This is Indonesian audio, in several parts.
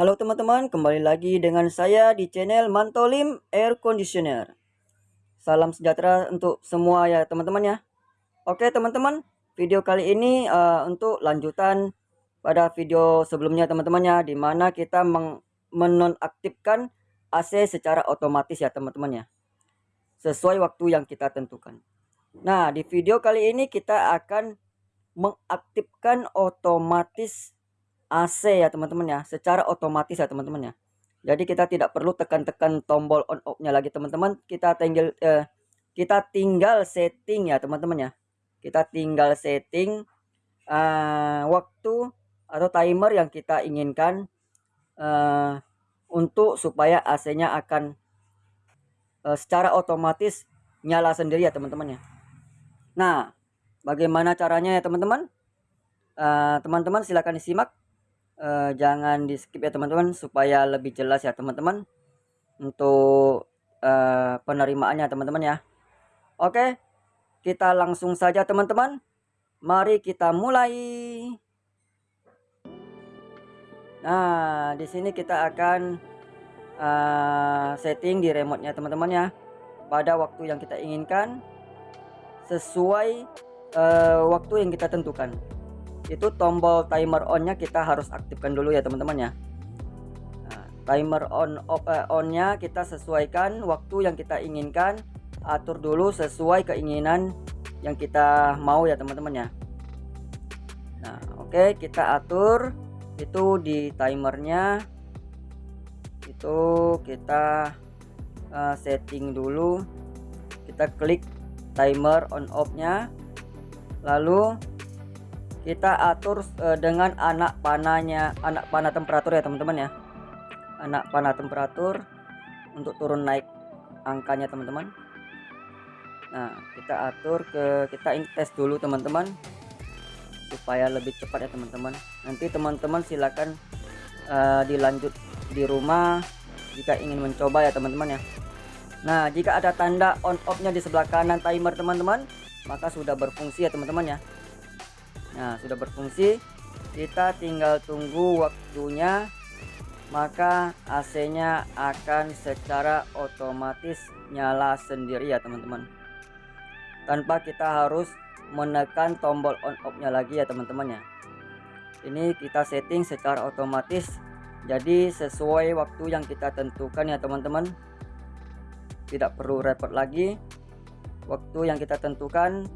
teman-teman, kembali lagi dengan saya di channel Mantolim Air Conditioner. Salam sejahtera untuk semua ya teman-teman ya. Oke teman-teman, video kali ini uh, untuk lanjutan pada video sebelumnya teman-teman ya, di mana kita menonaktifkan AC secara otomatis ya teman-teman ya, sesuai waktu yang kita tentukan. Nah di video kali ini kita akan mengaktifkan otomatis AC ya teman-teman ya. Secara otomatis ya teman-teman ya. Jadi kita tidak perlu tekan-tekan tombol on off nya lagi teman-teman. Kita tinggal eh, kita tinggal setting ya teman-teman ya. Kita tinggal setting uh, waktu atau timer yang kita inginkan uh, untuk supaya AC nya akan uh, secara otomatis nyala sendiri ya teman-teman ya. Nah bagaimana caranya ya teman-teman? Teman-teman uh, silahkan disimak uh, jangan di skip ya teman-teman supaya lebih jelas ya teman-teman untuk uh, penerimaannya teman-teman ya. Oke kita langsung saja teman-teman. Mari kita mulai. Nah di sini kita akan uh, setting di remote nya teman-teman ya. Pada waktu yang kita inginkan sesuai uh, waktu yang kita tentukan itu tombol timer on-nya kita harus aktifkan dulu ya teman-teman ya. Nah, timer on eh, on-nya kita sesuaikan waktu yang kita inginkan, atur dulu sesuai keinginan yang kita mau ya teman-teman ya. Nah, oke okay, kita atur. Itu di timernya. Itu kita uh, setting dulu. Kita klik timer on off nya lalu kita atur uh, dengan anak panahnya anak panah temperatur ya teman-teman ya. Anak panah temperatur untuk turun naik angkanya teman-teman. Nah kita atur ke kita ini tes dulu teman-teman supaya lebih cepat ya teman-teman. Nanti teman-teman silakan uh, dilanjut di rumah jika ingin mencoba ya teman-teman ya. Nah jika ada tanda on off nya di sebelah kanan timer teman-teman maka sudah berfungsi ya teman-teman ya Nah sudah berfungsi. Kita tinggal tunggu waktunya maka AC nya akan secara otomatis nyala sendiri ya teman-teman. Tanpa kita harus menekan tombol on off nya lagi ya teman-teman ya. Ini kita setting secara otomatis jadi sesuai waktu yang kita tentukan ya teman-teman. Tidak perlu repot lagi. Waktu yang kita tentukan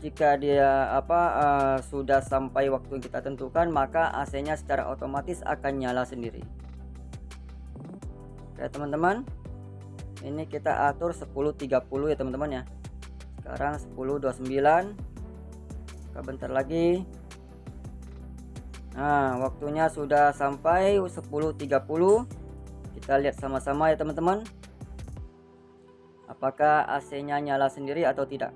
jika dia apa uh, sudah sampai waktu yang kita tentukan maka AC nya secara otomatis akan nyala sendiri. Oke teman-teman. Ini kita atur 10.30 ya teman-teman ya. Sekarang 10.29 bentar lagi. Nah waktunya sudah sampai 10.30 kita lihat sama-sama ya teman-teman. Apakah AC nya nyala sendiri atau tidak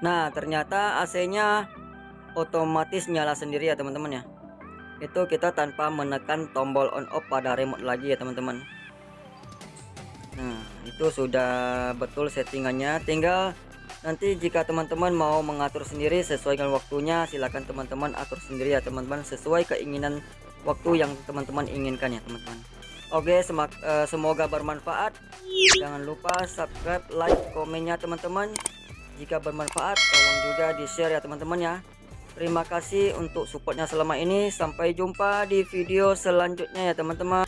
Nah ternyata AC nya otomatis nyala sendiri ya teman-teman ya. Itu kita tanpa menekan tombol on off pada remote lagi ya teman-teman. Nah itu sudah betul settingannya. Tinggal nanti jika teman-teman mau mengatur sendiri sesuai dengan waktunya silahkan teman-teman atur sendiri ya teman-teman sesuai keinginan waktu yang teman-teman inginkan ya teman-teman. Oke uh, semoga bermanfaat. Jangan lupa subscribe like komennya teman-teman jika bermanfaat tolong juga di share ya teman-teman ya. Terima kasih untuk supportnya selama ini. Sampai jumpa di video selanjutnya ya teman-teman